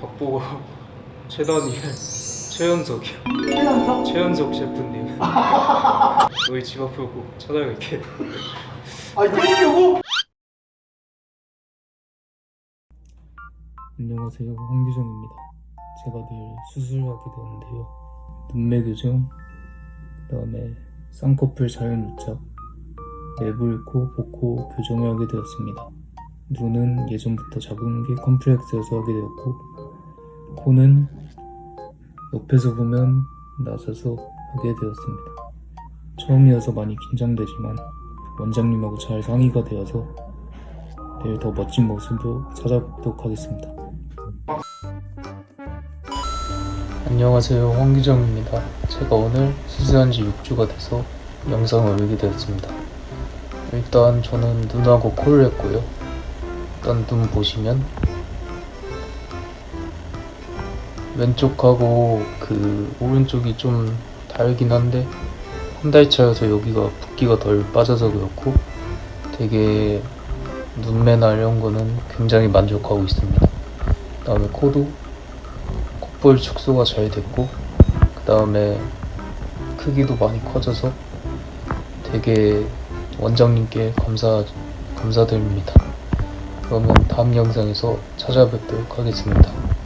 박보고 최단이 최연석이요. 최연석? 최연석 셰프님. 너희 집 앞으로 꼭 찾아갈게. 아 이러려고? 안녕하세요 황규정입니다 제가 늘 수술하게 되었는데요 눈매 교정 그 다음에 쌍꺼풀 자연 유착 내부 코, 복코 교정을 하게 되었습니다 눈은 예전부터 작은 게 컴플렉스여서 하게 되었고 코는 옆에서 보면 낮아서 하게 되었습니다. 처음이어서 많이 긴장되지만 원장님하고 잘 상의가 되어서 내일 더 멋진 모습으로 찾아뵙도록 하겠습니다. 안녕하세요. 황규정입니다. 제가 오늘 수술한 지 6주가 돼서 영상을 올리게 되었습니다. 일단 저는 눈하고 코를 했고요. 일단 눈 보시면 왼쪽하고 그 오른쪽이 좀 다르긴 한데 한달 차여서 여기가 붓기가 덜 빠져서 그렇고 되게 눈매나 이런 거는 굉장히 만족하고 있습니다 그 다음에 코도 콧볼 축소가 잘 됐고 그 다음에 크기도 많이 커져서 되게 원장님께 감사, 감사드립니다. 그러면 다음 영상에서 찾아뵙도록 하겠습니다.